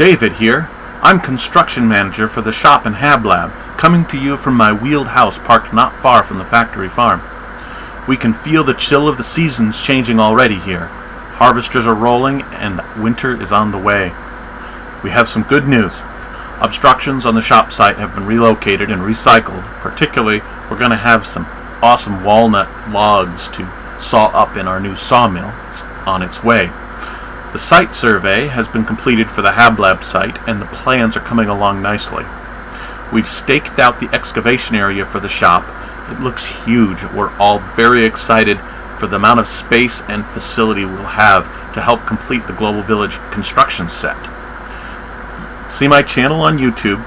David here. I'm construction manager for the shop and Hab Lab, coming to you from my wheeled house parked not far from the factory farm. We can feel the chill of the seasons changing already here. Harvesters are rolling and winter is on the way. We have some good news. Obstructions on the shop site have been relocated and recycled. Particularly, we're going to have some awesome walnut logs to saw up in our new sawmill It's on its way. The site survey has been completed for the HabLab site and the plans are coming along nicely. We've staked out the excavation area for the shop. It looks huge. We're all very excited for the amount of space and facility we'll have to help complete the Global Village construction set. See my channel on YouTube.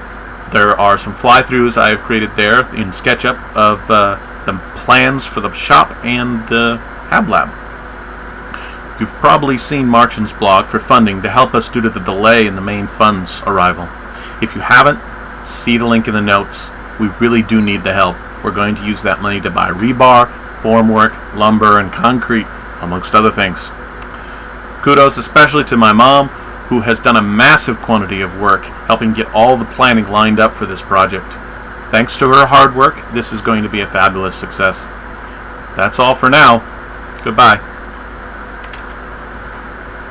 There are some fly-throughs I have created there in SketchUp of uh, the plans for the shop and the Hab Lab. You've probably seen Marcin's blog for funding to help us due to the delay in the main fund's arrival. If you haven't, see the link in the notes. We really do need the help. We're going to use that money to buy rebar, formwork, lumber, and concrete, amongst other things. Kudos especially to my mom, who has done a massive quantity of work helping get all the planning lined up for this project. Thanks to her hard work, this is going to be a fabulous success. That's all for now. Goodbye.